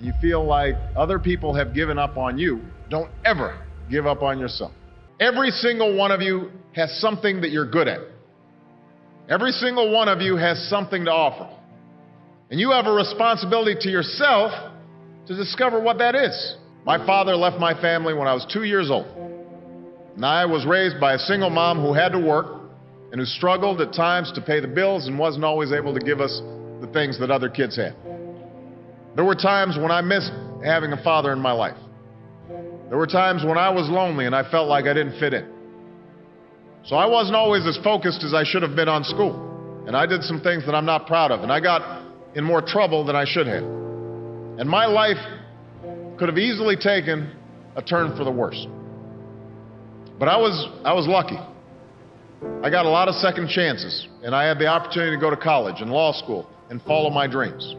and you feel like other people have given up on you, don't ever give up on yourself. Every single one of you has something that you're good at. Every single one of you has something to offer. And you have a responsibility to yourself to discover what that is. My father left my family when I was two years old. And I was raised by a single mom who had to work and who struggled at times to pay the bills and wasn't always able to give us the things that other kids had. There were times when I missed having a father in my life. There were times when I was lonely and I felt like I didn't fit in. So I wasn't always as focused as I should have been on school. And I did some things that I'm not proud of. And I got in more trouble than I should have. And my life could have easily taken a turn for the worse. But I was, I was lucky. I got a lot of second chances, and I had the opportunity to go to college and law school and follow my dreams.